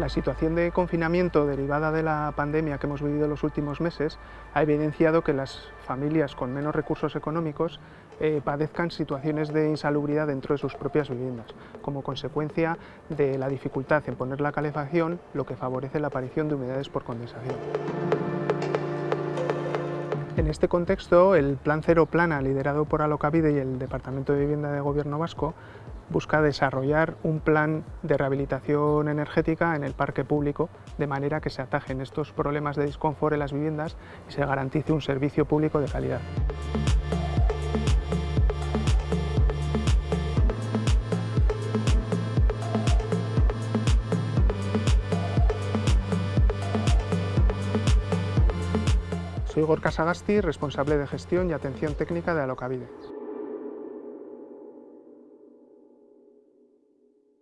La situación de confinamiento derivada de la pandemia que hemos vivido los últimos meses ha evidenciado que las familias con menos recursos económicos eh, padezcan situaciones de insalubridad dentro de sus propias viviendas, como consecuencia de la dificultad en poner la calefacción, lo que favorece la aparición de humedades por condensación. En este contexto, el Plan Cero Plana, liderado por Alocavide y el Departamento de Vivienda de Gobierno Vasco, busca desarrollar un plan de rehabilitación energética en el parque público, de manera que se atajen estos problemas de disconfort en las viviendas y se garantice un servicio público de calidad. Soy Gorka Sagasti, responsable de gestión y atención técnica de Alocavide.